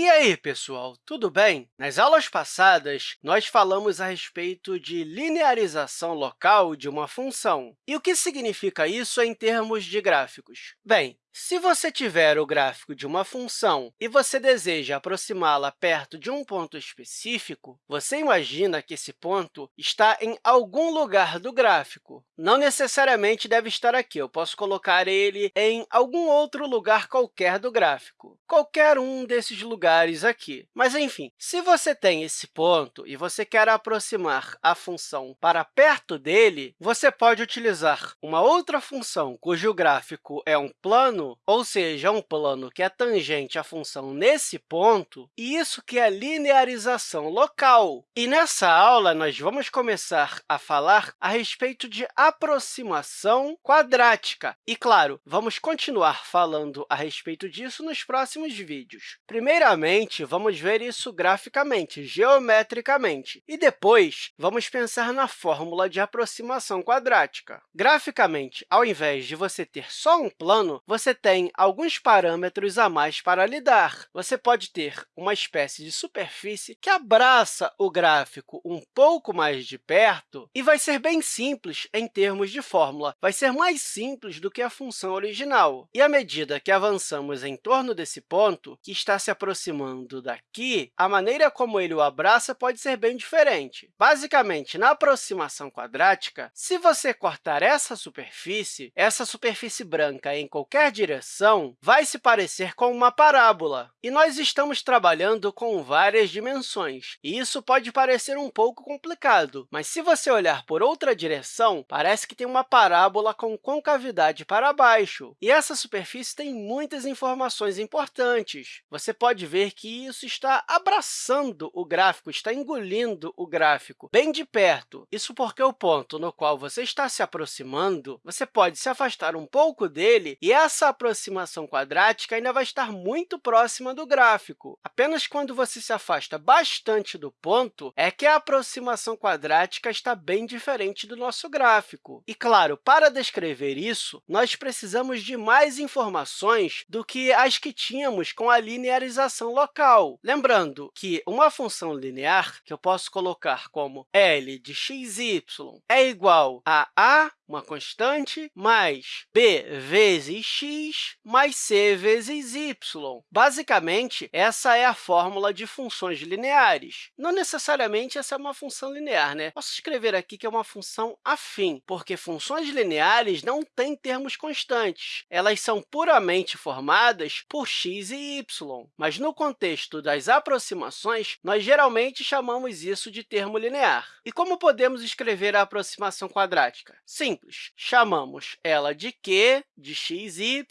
E aí, pessoal, tudo bem? Nas aulas passadas, nós falamos a respeito de linearização local de uma função. E o que significa isso em termos de gráficos? Bem, se você tiver o gráfico de uma função e você deseja aproximá-la perto de um ponto específico, você imagina que esse ponto está em algum lugar do gráfico. Não necessariamente deve estar aqui, eu posso colocar ele em algum outro lugar qualquer do gráfico, qualquer um desses lugares aqui. Mas, enfim, se você tem esse ponto e você quer aproximar a função para perto dele, você pode utilizar uma outra função cujo gráfico é um plano ou seja, um plano que é tangente à função nesse ponto, e isso que é linearização local. E nessa aula, nós vamos começar a falar a respeito de aproximação quadrática. E, claro, vamos continuar falando a respeito disso nos próximos vídeos. Primeiramente, vamos ver isso graficamente, geometricamente, e depois vamos pensar na fórmula de aproximação quadrática. Graficamente, ao invés de você ter só um plano, você você tem alguns parâmetros a mais para lidar. Você pode ter uma espécie de superfície que abraça o gráfico um pouco mais de perto e vai ser bem simples em termos de fórmula. Vai ser mais simples do que a função original. E à medida que avançamos em torno desse ponto, que está se aproximando daqui, a maneira como ele o abraça pode ser bem diferente. Basicamente, na aproximação quadrática, se você cortar essa superfície, essa superfície branca em qualquer direção vai se parecer com uma parábola. E nós estamos trabalhando com várias dimensões, e isso pode parecer um pouco complicado, mas se você olhar por outra direção, parece que tem uma parábola com concavidade para baixo. E essa superfície tem muitas informações importantes. Você pode ver que isso está abraçando o gráfico, está engolindo o gráfico bem de perto. Isso porque o ponto no qual você está se aproximando, você pode se afastar um pouco dele, e essa aproximação quadrática ainda vai estar muito próxima do gráfico. Apenas quando você se afasta bastante do ponto é que a aproximação quadrática está bem diferente do nosso gráfico. E, claro, para descrever isso, nós precisamos de mais informações do que as que tínhamos com a linearização local. Lembrando que uma função linear, que eu posso colocar como L de x, y, é igual a a uma constante, mais b vezes x mais c vezes y. Basicamente, essa é a fórmula de funções lineares. Não necessariamente essa é uma função linear. Né? Posso escrever aqui que é uma função afim, porque funções lineares não têm termos constantes. Elas são puramente formadas por x e y. Mas, no contexto das aproximações, nós geralmente chamamos isso de termo linear. E como podemos escrever a aproximação quadrática? Sim, simples. Chamamos ela de q, de x, y,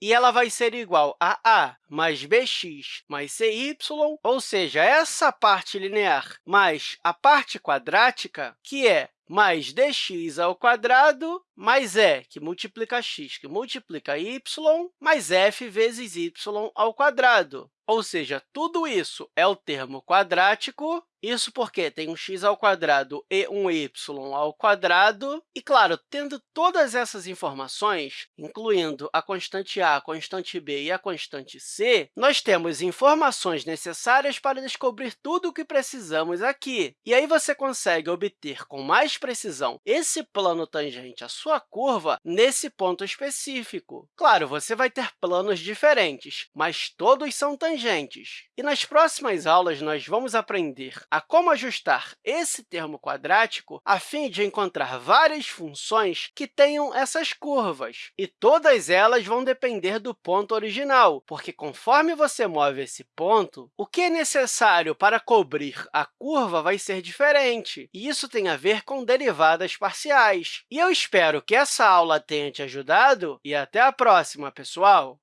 e ela vai ser igual a a mais bx mais cy, ou seja, essa parte linear mais a parte quadrática, que é mais dx ao quadrado, mais e, que multiplica x, que multiplica y, mais f vezes y ao quadrado. Ou seja, tudo isso é o termo quadrático isso porque tem um x ao quadrado e um y ao quadrado. E, claro, tendo todas essas informações, incluindo a constante a, a constante b e a constante c, nós temos informações necessárias para descobrir tudo o que precisamos aqui. E aí você consegue obter com mais precisão esse plano tangente à sua curva nesse ponto específico. Claro, você vai ter planos diferentes, mas todos são tangentes. E nas próximas aulas, nós vamos aprender a como ajustar esse termo quadrático a fim de encontrar várias funções que tenham essas curvas. E todas elas vão depender do ponto original, porque conforme você move esse ponto, o que é necessário para cobrir a curva vai ser diferente. E isso tem a ver com derivadas parciais. E eu espero que essa aula tenha te ajudado e até a próxima, pessoal!